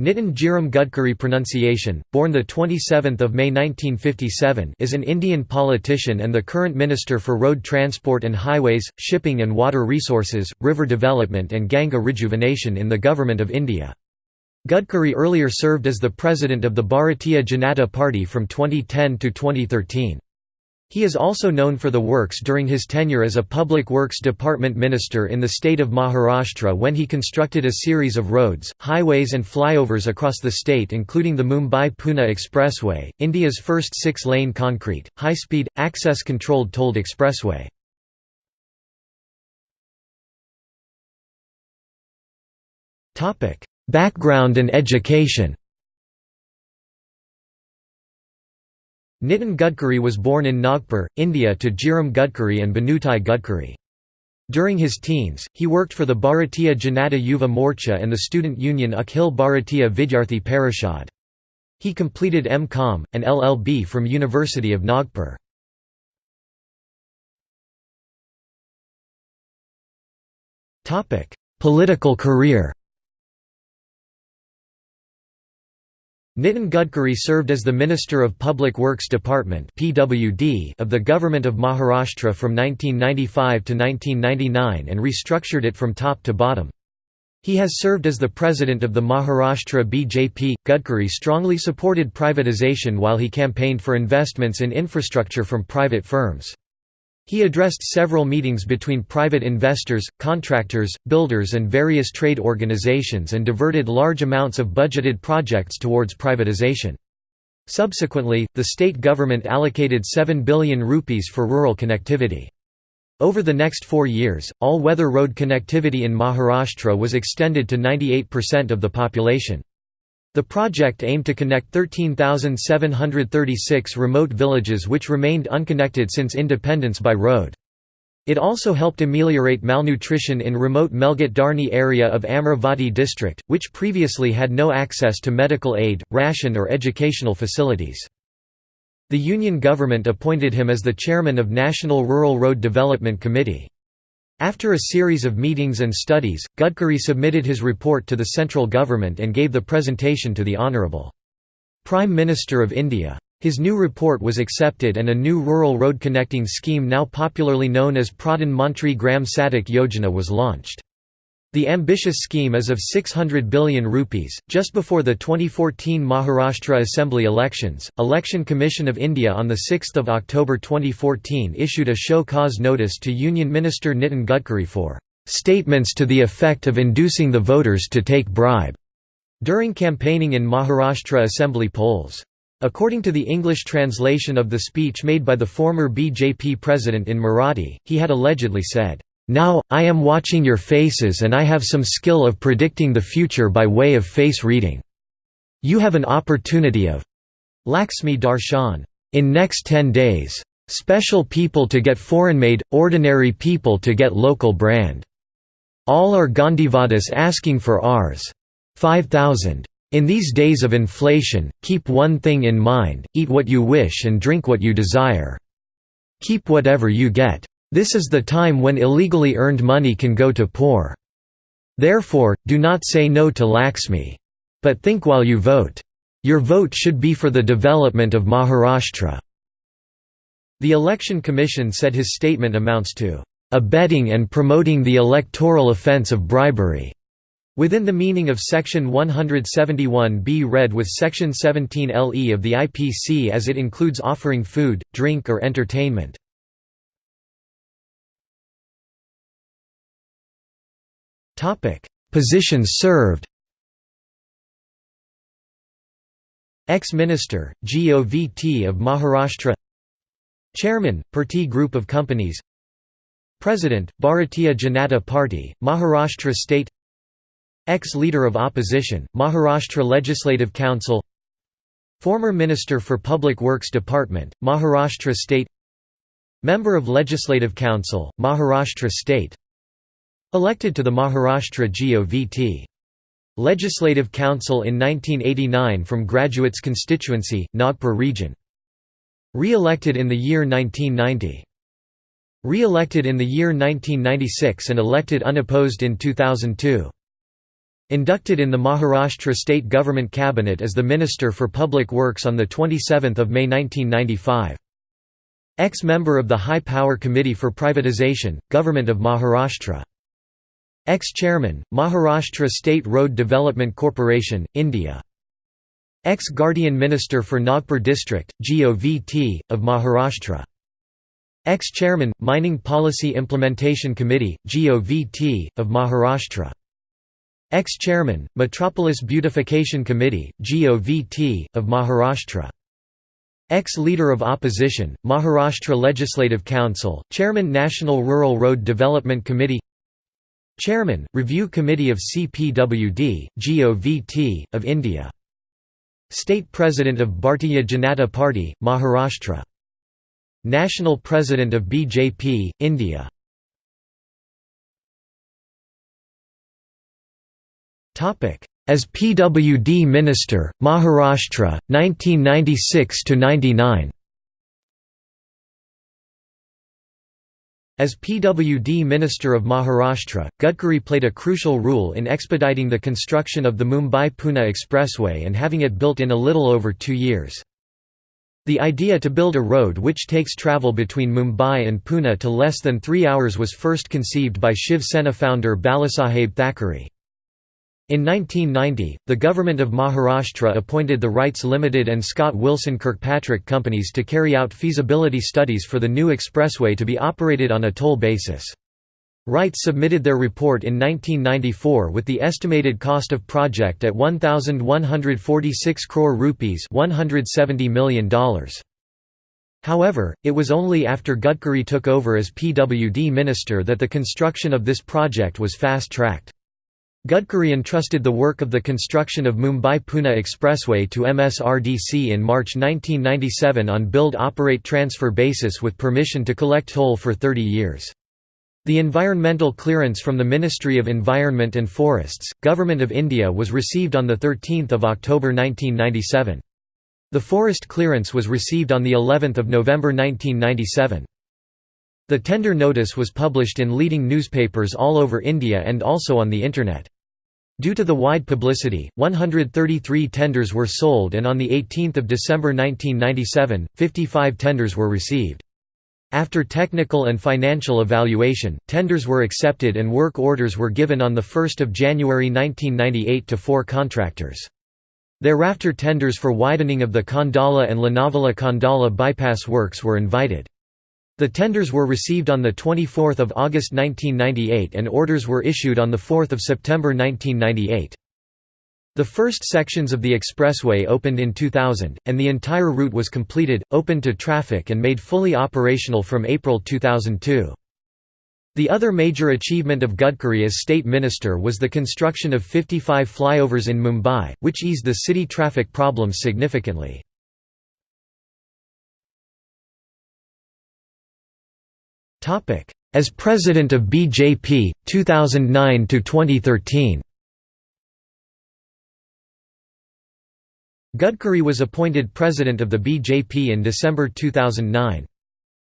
Nitin Jairam Gadkari pronunciation, born 27 May 1957 is an Indian politician and the current Minister for Road Transport and Highways, Shipping and Water Resources, River Development and Ganga Rejuvenation in the Government of India. Gadkari earlier served as the President of the Bharatiya Janata Party from 2010 to 2013. He is also known for the works during his tenure as a Public Works Department Minister in the state of Maharashtra when he constructed a series of roads, highways and flyovers across the state including the Mumbai-Pune Expressway, India's first six-lane concrete, high-speed, access-controlled tolled expressway. Background and education Nitin Gadkari was born in Nagpur, India to Jairam Gadkari and Bhanutai Gadkari. During his teens, he worked for the Bharatiya Janata Yuva Morcha and the student union Akhil Bharatiya Vidyarthi Parishad. He completed M.Com, and LLB from University of Nagpur. Political career Nitin Gadkari served as the Minister of Public Works Department of the Government of Maharashtra from 1995 to 1999 and restructured it from top to bottom. He has served as the president of the Maharashtra BJP. Gadkari strongly supported privatization while he campaigned for investments in infrastructure from private firms. He addressed several meetings between private investors, contractors, builders and various trade organizations and diverted large amounts of budgeted projects towards privatization. Subsequently, the state government allocated 7 billion rupees for rural connectivity. Over the next four years, all-weather road connectivity in Maharashtra was extended to 98% of the population. The project aimed to connect 13,736 remote villages which remained unconnected since independence by road. It also helped ameliorate malnutrition in remote Melghat Dharni area of Amravati district, which previously had no access to medical aid, ration or educational facilities. The Union government appointed him as the chairman of National Rural Road Development Committee. After a series of meetings and studies, Gadkari submitted his report to the central government and gave the presentation to the Honourable Prime Minister of India. His new report was accepted and a new rural road connecting scheme now popularly known as Pradhan Mantri Gram Sadak Yojana was launched. The ambitious scheme is of 600 billion rupees. Just before the 2014 Maharashtra Assembly elections, Election Commission of India on 6 October 2014 issued a show cause notice to Union Minister Nitin Gadkari for statements to the effect of inducing the voters to take bribe during campaigning in Maharashtra Assembly polls. According to the English translation of the speech made by the former BJP president in Marathi, he had allegedly said, now, I am watching your faces and I have some skill of predicting the future by way of face reading. You have an opportunity of Lakshmi Darshan in next 10 days. Special people to get foreign-made, ordinary people to get local brand. All are Gandhivadas asking for ours. 5000. In these days of inflation, keep one thing in mind, eat what you wish and drink what you desire. Keep whatever you get. This is the time when illegally earned money can go to poor. Therefore, do not say no to Laxmi. But think while you vote. Your vote should be for the development of Maharashtra." The Election Commission said his statement amounts to, "...abetting and promoting the electoral offence of bribery." Within the meaning of Section 171b read with Section 17 LE of the IPC as it includes offering food, drink or entertainment. Positions served. Ex-Minister, GOVT of Maharashtra. Chairman, Purti Group of Companies. President, Bharatiya Janata Party, Maharashtra State. Ex-Leader of Opposition, Maharashtra Legislative Council. Former Minister for Public Works Department, Maharashtra State. Member of Legislative Council, Maharashtra State Elected to the Maharashtra GOVT. Legislative Council in 1989 from Graduates constituency, Nagpur region. Re-elected in the year 1990. Re-elected in the year 1996 and elected unopposed in 2002. Inducted in the Maharashtra state government cabinet as the Minister for Public Works on 27 May 1995. Ex-member of the High Power Committee for Privatisation, Government of Maharashtra. Ex-chairman, Maharashtra State Road Development Corporation, India. Ex-Guardian Minister for Nagpur District, GOVT, of Maharashtra. Ex-chairman, Mining Policy Implementation Committee, GOVT, of Maharashtra. Ex-chairman, Metropolis Beautification Committee, GOVT, of Maharashtra. Ex-leader of opposition, Maharashtra Legislative Council, Chairman National Rural Road Development Committee Chairman, Review Committee of CPWD, GOVT, of India. State President of Bharatiya Janata Party, Maharashtra. National President of BJP, India As PWD Minister, Maharashtra, 1996–99 As PWD Minister of Maharashtra, Gadkari played a crucial role in expediting the construction of the Mumbai-Pune Expressway and having it built in a little over two years. The idea to build a road which takes travel between Mumbai and Pune to less than three hours was first conceived by Shiv Sena founder Balasaheb Thackeray. In 1990, the government of Maharashtra appointed the RITES Limited and Scott Wilson Kirkpatrick companies to carry out feasibility studies for the new expressway to be operated on a toll basis. Wright submitted their report in 1994 with the estimated cost of project at 1146 crore rupees, $170 million. However, it was only after Gadkari took over as PWD minister that the construction of this project was fast-tracked. Gadkari entrusted the work of the construction of Mumbai-Pune Expressway to MSRDC in March 1997 on build-operate-transfer basis with permission to collect toll for 30 years. The environmental clearance from the Ministry of Environment and Forests, Government of India was received on 13 October 1997. The forest clearance was received on of November 1997. The tender notice was published in leading newspapers all over India and also on the Internet. Due to the wide publicity, 133 tenders were sold and on 18 December 1997, 55 tenders were received. After technical and financial evaluation, tenders were accepted and work orders were given on 1 January 1998 to four contractors. Thereafter tenders for widening of the Khandala and Lonavala-Khandala bypass works were invited. The tenders were received on 24 August 1998 and orders were issued on 4 September 1998. The first sections of the expressway opened in 2000, and the entire route was completed, opened to traffic and made fully operational from April 2002. The other major achievement of Gadkari as state minister was the construction of 55 flyovers in Mumbai, which eased the city traffic problems significantly. As President of BJP, 2009 to 2013. Gadkari was appointed president of the BJP in December 2009.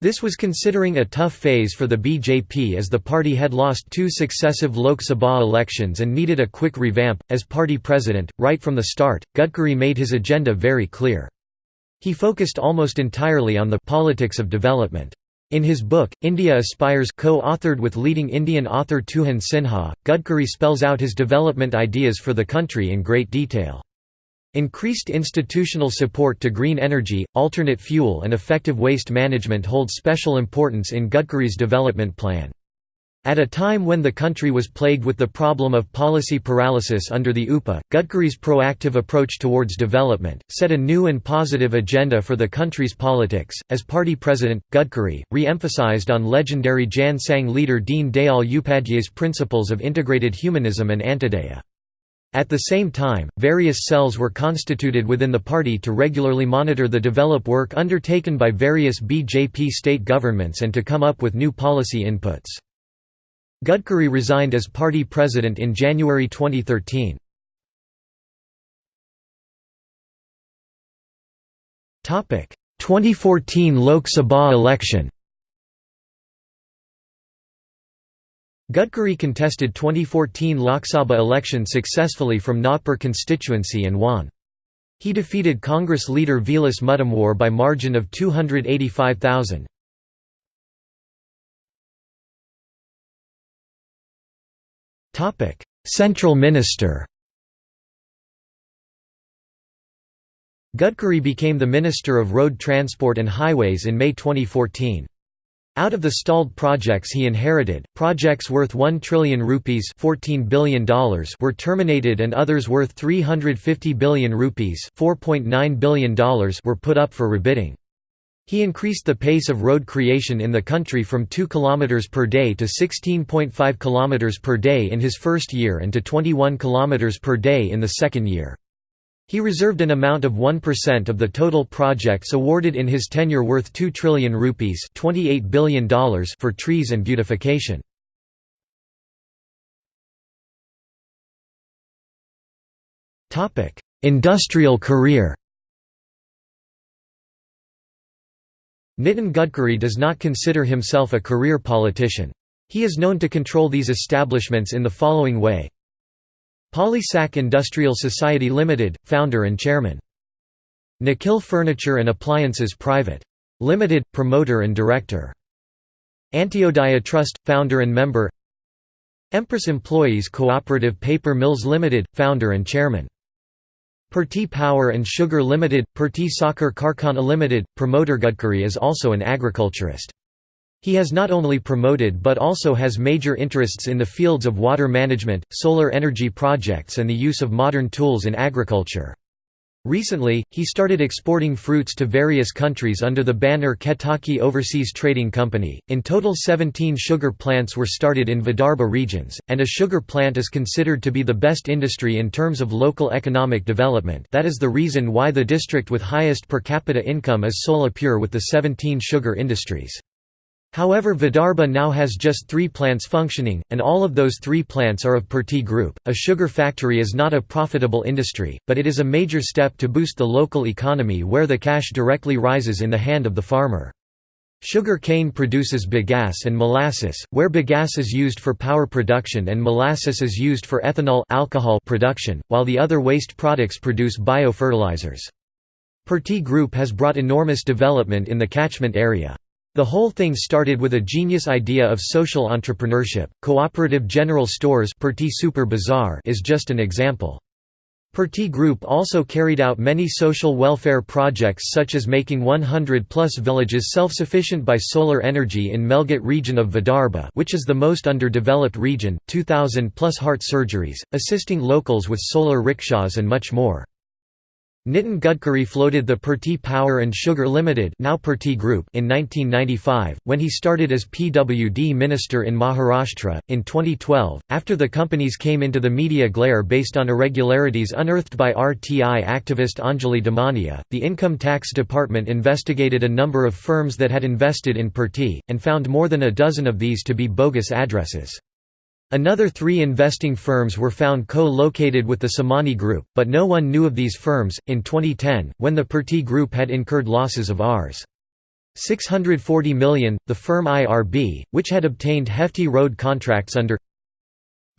This was considering a tough phase for the BJP as the party had lost two successive Lok Sabha elections and needed a quick revamp. As party president, right from the start, Gadkari made his agenda very clear. He focused almost entirely on the politics of development. In his book, India Aspires co-authored with leading Indian author Tuhin Sinha, Gadkari spells out his development ideas for the country in great detail. Increased institutional support to green energy, alternate fuel and effective waste management hold special importance in Gadkari's development plan. At a time when the country was plagued with the problem of policy paralysis under the UPA, Gadkari's proactive approach towards development, set a new and positive agenda for the country's politics. As party president, Gadkari, re emphasized on legendary Jan Sangh leader Deen Dayal Upadhyay's principles of integrated humanism and Antyodaya. At the same time, various cells were constituted within the party to regularly monitor the develop work undertaken by various BJP state governments and to come up with new policy inputs. Gadkari resigned as party president in January 2013. Topic: 2014 Lok Sabha election. Gadkari contested 2014 Lok Sabha election successfully from Nagpur constituency and won. He defeated Congress leader Vilas Muttemwar by margin of 285,000. Central Minister Gadkari became the Minister of Road Transport and Highways in May 2014. Out of the stalled projects he inherited, projects worth 1 trillion rupees $14 billion were terminated and others worth 350 billion rupees $4.9 billion were put up for rebidding. He increased the pace of road creation in the country from 2 km per day to 16.5 km per day in his first year and to 21 km per day in the second year. He reserved an amount of 1% of the total projects awarded in his tenure worth 2 trillion rupees $28 billion for trees and beautification. Industrial career Nitin Gadkari does not consider himself a career politician. He is known to control these establishments in the following way Polysac Industrial Society Limited, founder and chairman. Nikhil Furniture and Appliances Private. Limited, promoter and director. Antyodaya Trust, founder and member Empress Employees Cooperative Paper Mills Limited, founder and chairman. Purti Power and Sugar Limited, Purti Sakhar Karkhana Limited, promoter Gadkari is also an agriculturist. He has not only promoted but also has major interests in the fields of water management, solar energy projects and the use of modern tools in agriculture. Recently, he started exporting fruits to various countries under the banner Ketaki Overseas Trading Company. In total, 17 sugar plants were started in Vidarbha regions, and a sugar plant is considered to be the best industry in terms of local economic development. That is the reason why the district with highest per capita income is Solapur with the 17 sugar industries. However Vidarbha now has just three plants functioning, and all of those three plants are of Purti Group. A sugar factory is not a profitable industry, but it is a major step to boost the local economy where the cash directly rises in the hand of the farmer. Sugar cane produces bagasse and molasses, where bagasse is used for power production and molasses is used for ethanol alcohol production, while the other waste products produce biofertilizers. Purti Group has brought enormous development in the catchment area. The whole thing started with a genius idea of social entrepreneurship. Cooperative General Stores Super Bazaar is just an example. Purti Group also carried out many social welfare projects such as making 100-plus villages self-sufficient by solar energy in Melghat region of Vidarbha which is the most underdeveloped region, 2,000-plus heart surgeries, assisting locals with solar rickshaws and much more. Nitin Gadkari floated the Purti Power and Sugar Limited now Group in 1995, when he started as PWD Minister in Maharashtra. In 2012, after the companies came into the media glare based on irregularities unearthed by RTI activist Anjali Damania, the Income Tax Department investigated a number of firms that had invested in Purti, and found more than a dozen of these to be bogus addresses. Another three investing firms were found co-located with the Samani Group, but no one knew of these firms. In 2010, when the Purti Group had incurred losses of Rs. 640 million, the firm IRB, which had obtained hefty road contracts under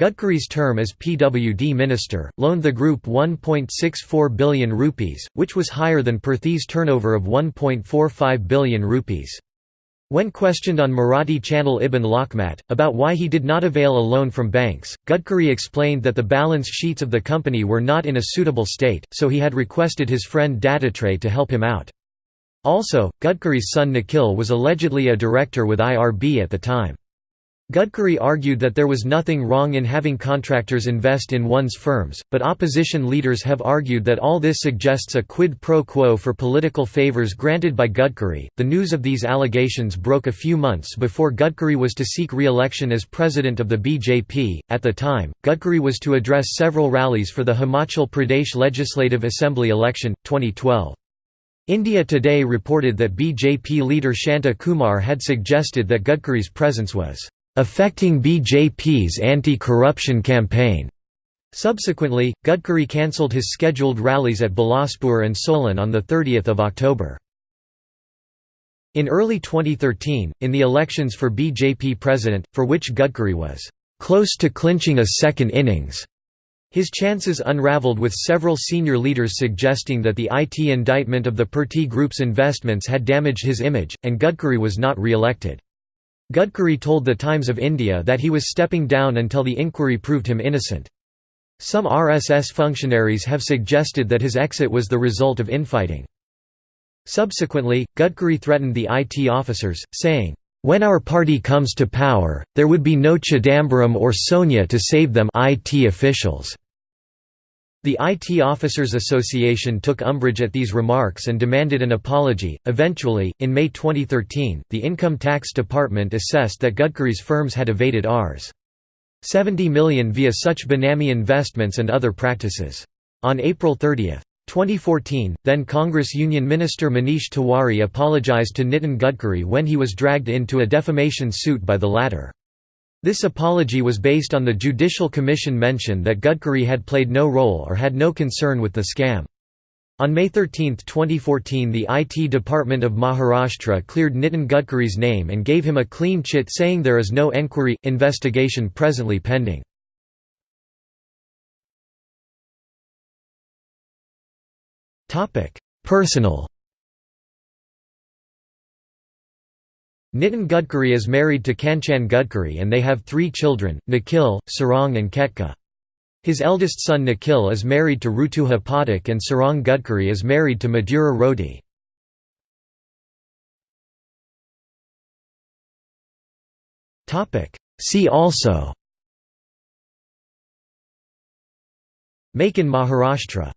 Gadkari's term as PWD minister, loaned the group 1.64 billion rupees, which was higher than Purti's turnover of 1.45 billion rupees. When questioned on Marathi channel Ibn Lokmat, about why he did not avail a loan from banks, Gadkari explained that the balance sheets of the company were not in a suitable state, so he had requested his friend Dattatray to help him out. Also, Gadkari's son Nikhil was allegedly a director with IRB at the time. Gadkari argued that there was nothing wrong in having contractors invest in one's firms, but opposition leaders have argued that all this suggests a quid pro quo for political favors granted by Gadkari. The news of these allegations broke a few months before Gadkari was to seek re election as president of the BJP. At the time, Gadkari was to address several rallies for the Himachal Pradesh Legislative Assembly election, 2012. India Today reported that BJP leader Shanta Kumar had suggested that Gadkari's presence was affecting BJP's anti-corruption campaign. Subsequently, Gadkari cancelled his scheduled rallies at Bilaspur and Solan on 30 October. In early 2013, in the elections for BJP president, for which Gadkari was close to clinching a second innings, his chances unraveled with several senior leaders suggesting that the IT indictment of the Purti Group's investments had damaged his image, and Gadkari was not re-elected. Gadkari told The Times of India that he was stepping down until the inquiry proved him innocent. Some RSS functionaries have suggested that his exit was the result of infighting. Subsequently, Gadkari threatened the IT officers, saying, "'When our party comes to power, there would be no Chidambaram or Sonia to save them IT officials. The IT Officers Association took umbrage at these remarks and demanded an apology. Eventually, in May 2013, the Income Tax Department assessed that Gadkari's firms had evaded Rs. 70 million via such benami investments and other practices. On April 30, 2014, then Congress Union Minister Manish Tiwari apologized to Nitin Gadkari when he was dragged into a defamation suit by the latter. This apology was based on the Judicial Commission mention that Gadkari had played no role or had no concern with the scam. On May 13, 2014 the IT Department of Maharashtra cleared Nitin Gadkari's name and gave him a clean chit saying there is no enquiry, investigation presently pending. Personal Nitin Gadkari is married to Kanchan Gadkari and they have three children, Nikhil, Sarang and Ketki. His eldest son Nikhil is married to Rutuja Pathak and Sarang Gadkari is married to Madhura Rodi. See also Make in Maharashtra